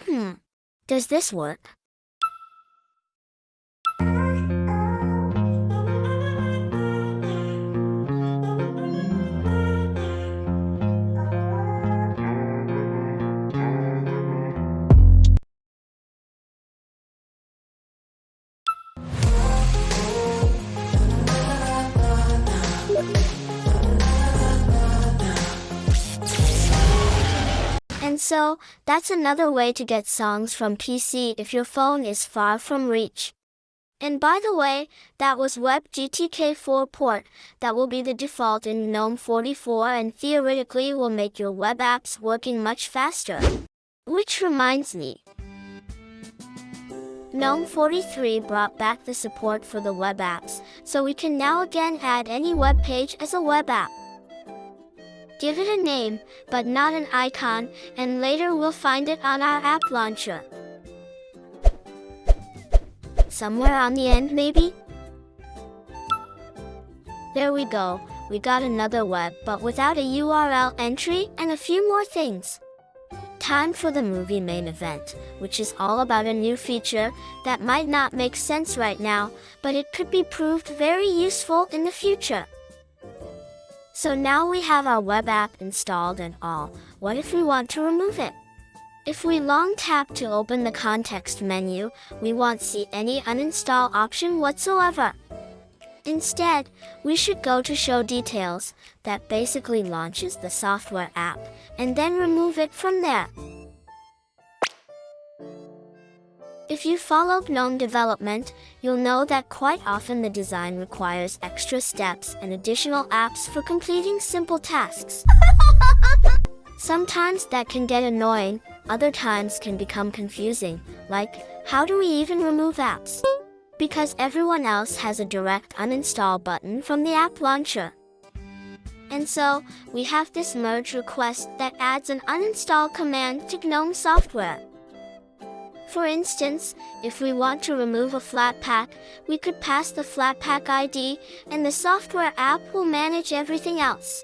Hmm, does this work? And so, that's another way to get songs from PC if your phone is far from reach. And by the way, that was WebGTK4 port, that will be the default in GNOME 44 and theoretically will make your web apps working much faster. Which reminds me, GNOME 43 brought back the support for the web apps, so we can now again add any web page as a web app. Give it a name, but not an icon, and later we'll find it on our app launcher. Somewhere on the end, maybe? There we go, we got another web, but without a URL entry and a few more things. Time for the movie main event, which is all about a new feature that might not make sense right now, but it could be proved very useful in the future. So now we have our web app installed and all, what if we want to remove it? If we long tap to open the context menu, we won't see any uninstall option whatsoever. Instead, we should go to Show Details, that basically launches the software app, and then remove it from there. You follow GNOME development, you'll know that quite often the design requires extra steps and additional apps for completing simple tasks. Sometimes that can get annoying, other times can become confusing, like, how do we even remove apps? Because everyone else has a direct uninstall button from the app launcher. And so, we have this merge request that adds an uninstall command to GNOME software. For instance, if we want to remove a Flatpak, we could pass the Flatpak ID, and the software app will manage everything else.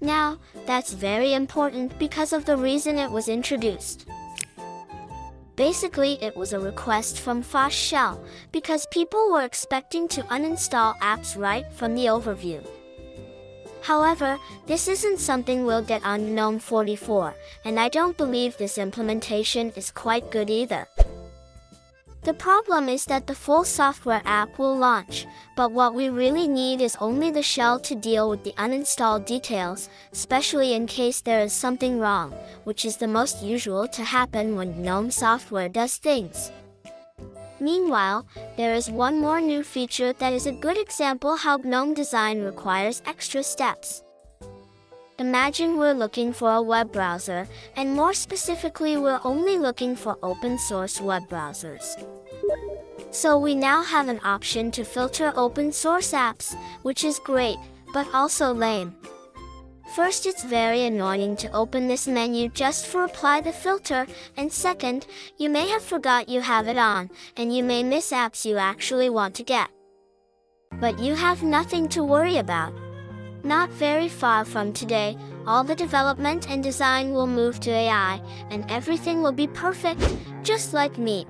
Now, that's very important because of the reason it was introduced. Basically, it was a request from Phosh Shell, because people were expecting to uninstall apps right from the overview. However, this isn't something we'll get on GNOME 44, and I don't believe this implementation is quite good either. The problem is that the full software app will launch, but what we really need is only the shell to deal with the uninstalled details, especially in case there is something wrong, which is the most usual to happen when GNOME software does things. Meanwhile, there is one more new feature that is a good example how GNOME design requires extra steps. Imagine we're looking for a web browser, and more specifically we're only looking for open source web browsers. So we now have an option to filter open source apps, which is great, but also lame. First, it's very annoying to open this menu just for apply the filter, and second, you may have forgot you have it on, and you may miss apps you actually want to get. But you have nothing to worry about. Not very far from today, all the development and design will move to AI, and everything will be perfect, just like me.